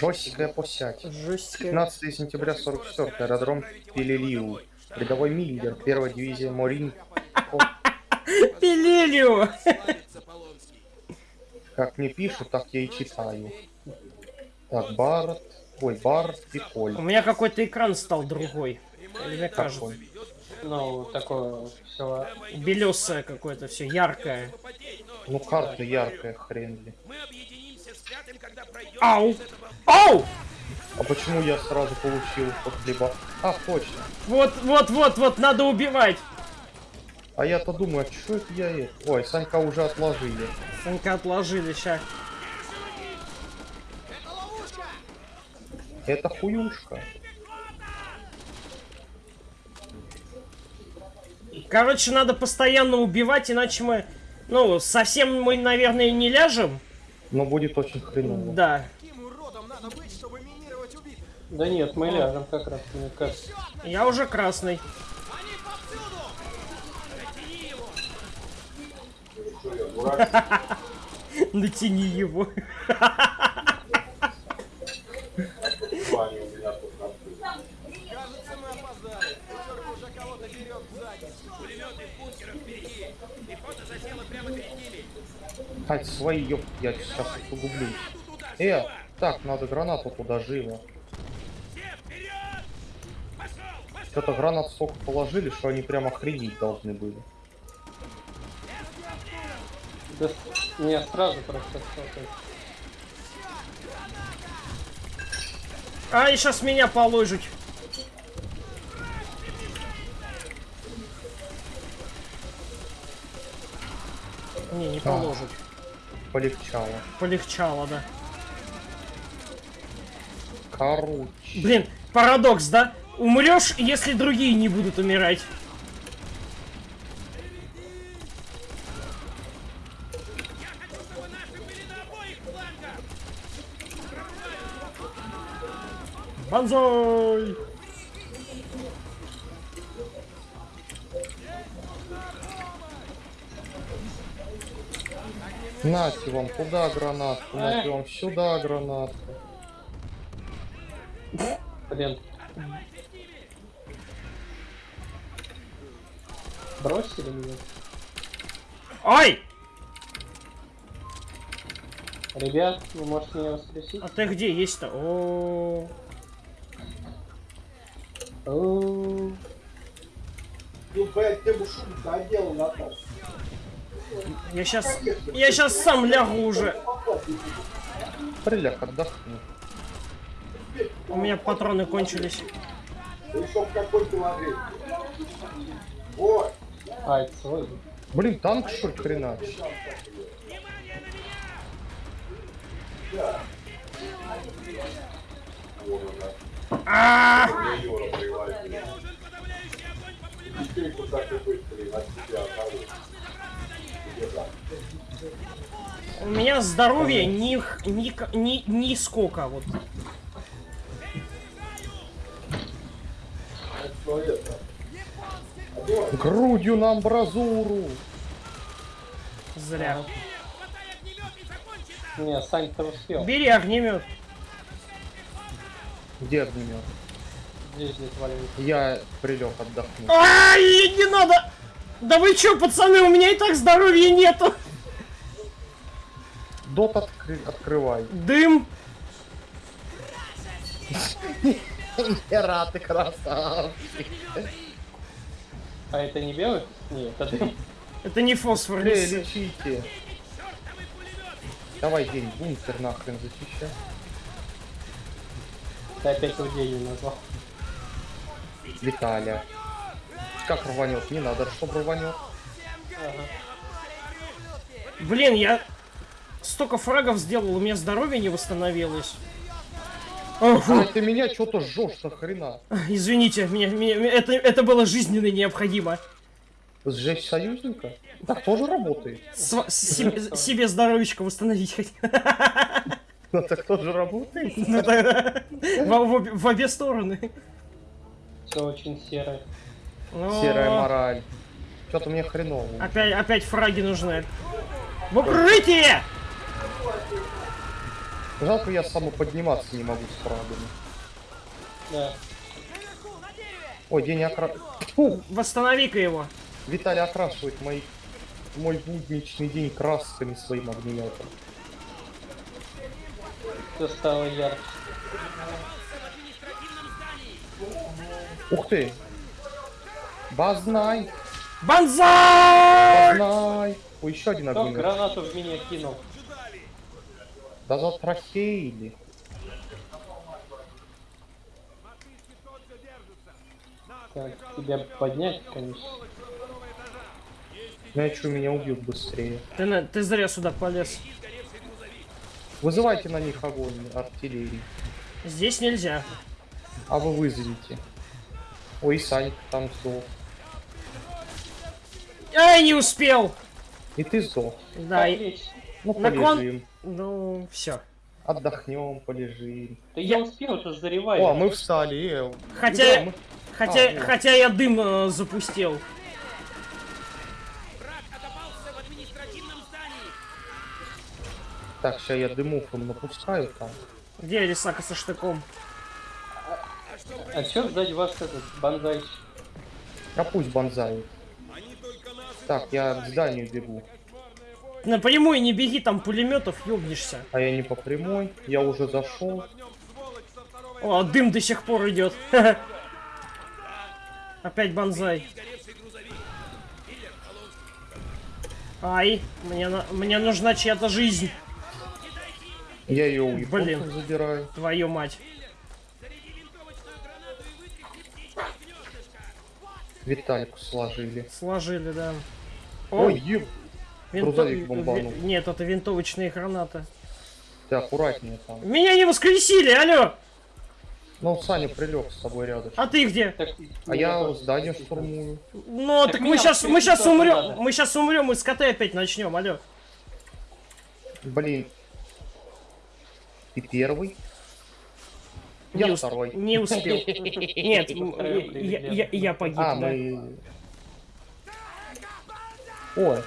Жесткая. Жесткая. 15 сентября 44 аэродром Пелелиу. Рядовой Миллер, первая дивизия Морин. Пилилио! Как мне пишут, так я и читаю. Так, Барт. Ой, Барт и Коль. У меня какой-то экран стал другой. Или мне кажется. Ну, такое все. Белесое какое-то, все яркое. Ну, карта яркая, хрен ли. Ау! Ау! А почему я сразу получил под хлеба? А, точно. Вот, вот, вот, вот, надо убивать. А я-то думаю, а что это я это? Ой, Санька уже отложили. Санька отложили, ща. Это хуюшка. Короче, надо постоянно убивать, иначе мы, ну, совсем мы, наверное, не ляжем. Но будет очень хреново. Да. Надо быть, чтобы минировать убитых? Да нет, мы ляжем как раз, мне кажется. Я уже красный. Натяни его. Кажется, мы опоздали. Пятерка уже кого-то берет сзади. Хать свои, ёп, я сейчас погублю. Э, так, надо гранату туда живо. Что-то гранат столько положили, что они прямо охренеть должны были. Да, не, сразу просто. А, и сейчас меня положить. Не, не положить. Полегчало. Полегчало, да. Короче. Блин, парадокс, да? Умрешь, если другие не будут умирать. Банзой! Нате вам туда гранатку, нате вам сюда гранатку. Блин. Бросили меня? Ой! Ребят, вы можете меня воскресить? А ты где есть-то? О, О, Ну, блядь, ты бы шум-то одел на то. я сейчас, я сейчас сам лягу уже. Приляг, отдохни. У меня патроны кончились. А, это. Блин, танк что ли хренач? А, у меня здоровье ни, ни, ни, ни сколько вот. Что это? Грудью на амбразуру. Зря. Не, Сань-то успел. Бери огнемет. Где огнемет? Здесь здесь валяется. Я прилег отдохну. Ай, не надо! Да вы чё, пацаны, у меня и так здоровья нету. Дот откры- открывай. Дым. Хера, ты красавчик. А это не белый? Нет, это Это не фосфор. не Эй, лечите. Давай, день, бункер нахрен защищай. ты опять людей не назвал. Виталя. Как рванет? Не надо, чтобы рванет. Ага. Блин, я столько фрагов сделал, у меня здоровье не восстановилось. Фу. А ты меня что-то жжешь нахрена. Извините, меня, меня- это, это было жизненно необходимо. Сжечь союзника? Так тоже работает. Сва- себе, себе здоровечко восстановить хоть. Ну так тоже работает. Ну, да. В, в обе- в обе стороны. Все очень серое. О, Серая мораль. Что-то мне хреново. Опять, опять фраги нужны. В укрытие! Жалко, я самоподниматься не могу с фрагами. Да. Ой, день окра... Фу, Восстанови-ка его. Виталий окрашивает мой, мой будничный день красками своим огнеметом. Все стало ярче. Ух ты! Базнай! Банзай! Базнай! Ой, еще один огнемет. гранату в меня кинул? Да затрахеили. Так, тебя поднять, конечно. Иначе меня убьют быстрее. Ты, на- ты зря сюда полез. Вызывайте на них огонь артиллерии. Здесь нельзя. А вы вызовите. Ой, Санька там сдох. Ай, не успел! И ты сдох. Да, и-. Ну, Наклон- полежим. Ну, все. Отдохнем, полежим. Да я успел, это же зареваю. О, а мы встали. э, Хотя- да, мы- Хотя, А, хотя я дым э, запустил. Враг отобался в административном здании. Так, сейчас я дымов им напускаю там. Где Рисака со штыком? А чё сзади вас этот банзайчик? А пусть банзают. Так, я к зданию бегу. Напрямую не беги, там пулеметов ёбнешься. А я не по прямой, я уже зашел. О, дым до сих пор идет. Опять банзай. Ай, мне, на- мне нужна чья-то жизнь, Я ее у Блин. забираю. твою мать. Витальку сложили. Сложили, да. Ой, еб, винто- грузовик бомбанул. ви- Нет, это винтовочные гранаты. ты аккуратнее там. Меня не воскресили, алло! Ну, Саня прилег с тобой рядом. А ты где? Так, А я здание штурмую. Ну, так, Так мы сейчас, мы сейчас умрем, надо. мы сейчас умрем и с КТ опять начнем, алло. Блин. Ты первый? Не Я ус- второй. Не успел. Нет, я, я- я погиб, А, да. мы... Ой.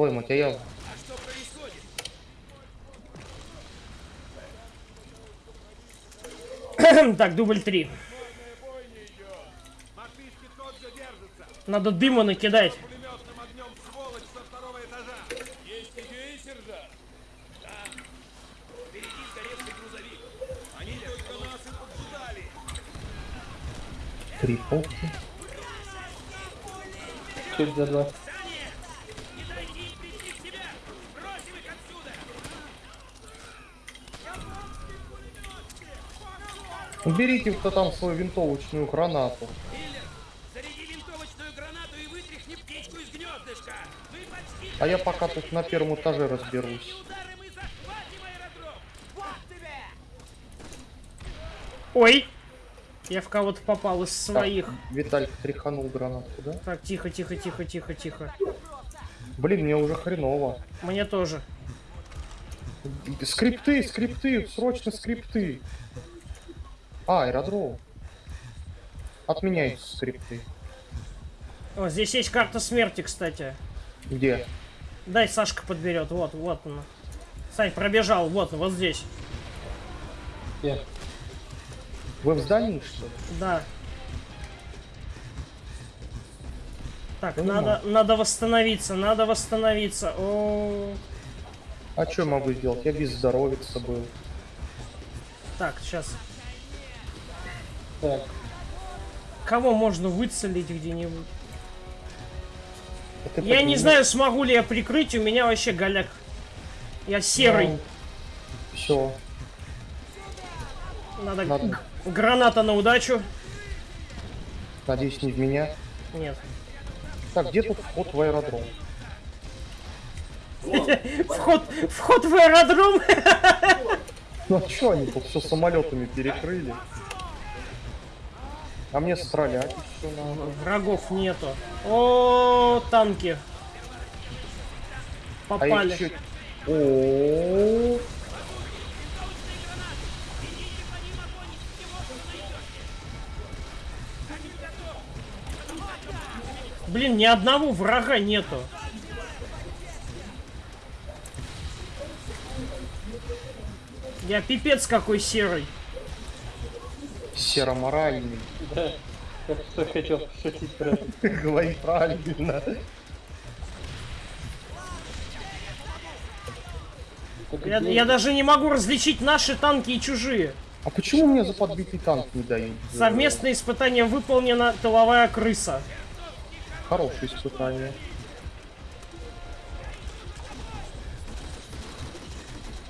А я... Так, дубль три. Мартышки тот же держится. Надо дыма накидать. Пулеметным огнем сволочь со второго этажа. Есть идеи, сержант? Да. Впереди сгоревший грузовик. Они только нас и поджидали. Три полки. Чё это за два? Не дайте им прийти в себя. Бросим их отсюда. Уберите кто там свою винтовочную гранату. Винтовочную А я пока тут на первом этаже разберусь. Ой! Я в кого-то попал из своих. Виталик тряханул гранату, да? Так, тихо, тихо, тихо, тихо, тихо. Блин, мне уже хреново. Мне тоже. Скрипты, скрипты, срочно скрипты. А, аэродром. Отменяйте скрипты. О, здесь есть карта смерти, кстати. Где? Дай Сашка подберет. Вот, вот она. Сань, пробежал, вот, вот здесь. Где? Вы в здании, что ли? Да. Так, Понимаю. надо, надо восстановиться, надо восстановиться. О, А что я могу сделать? Я без здоровья был. так, сейчас. Так, Кого можно выцелить где-нибудь? Я не знаю, смогу ли я прикрыть, у меня вообще голяк. Я серый. Все, Надо... надо. Граната на удачу. Надеюсь, не в меня. Нет. Так, где тут вход в аэродром? Вход, вход в аэродром. Ну а что они тут все самолетами перекрыли? А мне стрелять еще надо. Врагов нету. О, танки. А Попали. О, Блин, ни одного врага нету. Я пипец какой серый. Сероморальный. Я что хотел пошутить про это. Говори правильно. Я, я даже не могу различить наши танки и чужие. А почему мне за подбитый танк не дают? Совместное испытание выполнено, тыловая крыса. Хорошее испытание.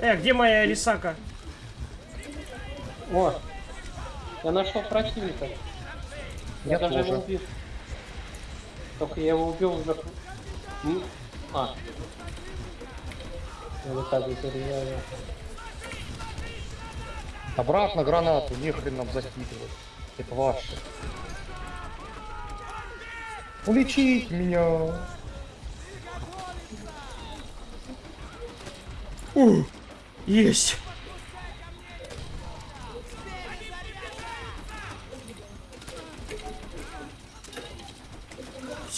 Э, где моя Рисака? О! Я нашел противника. Я, Я даже тоже. его убил. Только я его убил уже. А. Я вот так вот заряжаю. Обратно гранату, нехрен нам закидывать. Это ваше. Улечить меня. Есть.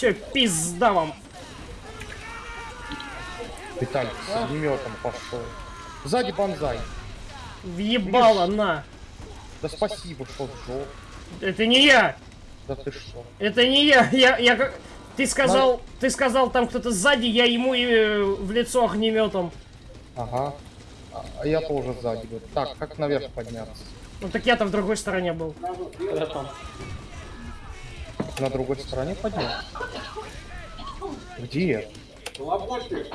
Все, пизда вам. Виталик с огнеметом пошел. Сзади банзай. Въебало, на. Да спасибо, что сжег. Это не я. Да ты что? Это не я. Я, я как... Ты сказал, ты сказал там кто-то сзади, я ему и э, в лицо огнеметом. Ага. А а я тоже сзади. был. Так, как наверх подняться? Ну так я-то в другой стороне был. Я там. На другой стороне подняться? Где? Лоботы.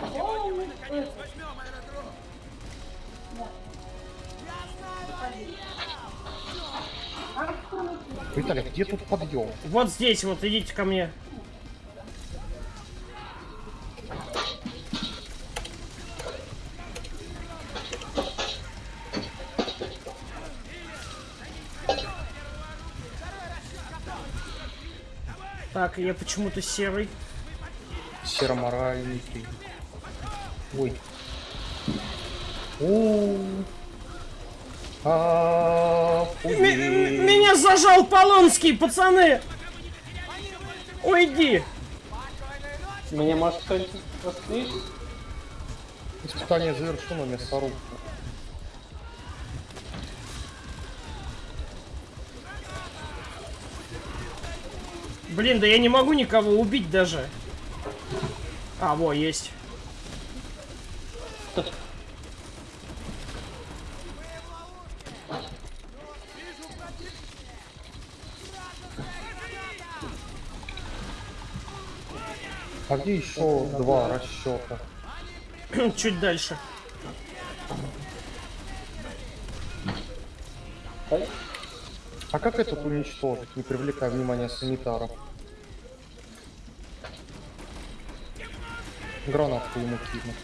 Виталик, где тут подъем? Вот здесь, вот идите ко мне. Так, я почему-то серый. Сероморальный ты. Ой. О. А, М- меня зажал Полонский, пацаны! Уйди! Меня может кто-нибудь? Испытание завершено, мясорубка. Блин, да я не могу никого убить даже. А, во, есть. А где еще два расчета? Чуть дальше. А как этот уничтожить, не привлекая внимания санитаров? Гранатку ему кину.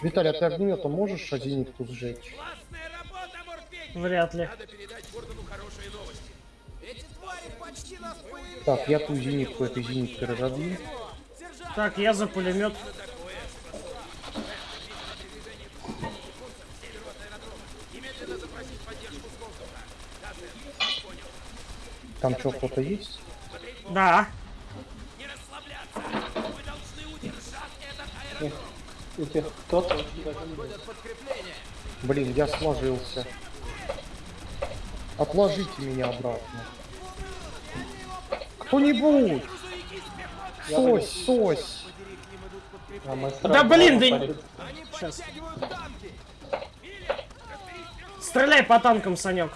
Виталий, а ты огнеметом можешь зенитку сжечь? Вряд ли. Надо передать Гордону хорошие новости. Эти твари почти нас поимели. Так, я ту зенитку этой зениткой разобью. Так, я за пулемет. Там что, кто-то есть? Да. Этих кто-то! Блин, я сложился. Отложите меня обратно. Кто-нибудь! Сось, сось! А Да блин, да Сейчас. Стреляй по танкам, Санек.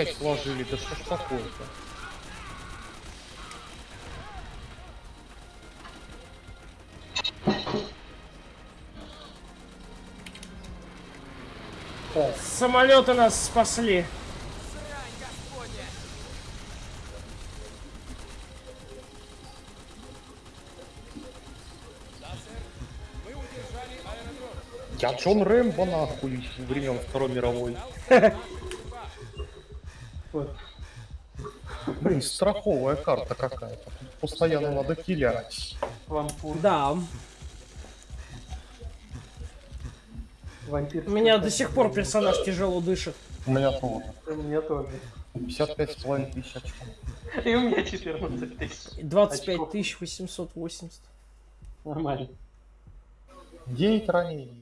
Опять сложили, да что ж такое-то? Так, Самолеты нас спасли. Я Джон Рэмбо нахуй времен Второй мировой. Блин, страховая карта какая-то. Постоянно надо килять. Вампур. Да. Вампир. У меня до сих пор персонаж тяжело дышит. У меня тоже. У меня тоже. 55 с половиной тысяч очков. И у меня 14 тысяч. 25 Очков. тысяч 880. Нормально. 9 ранений.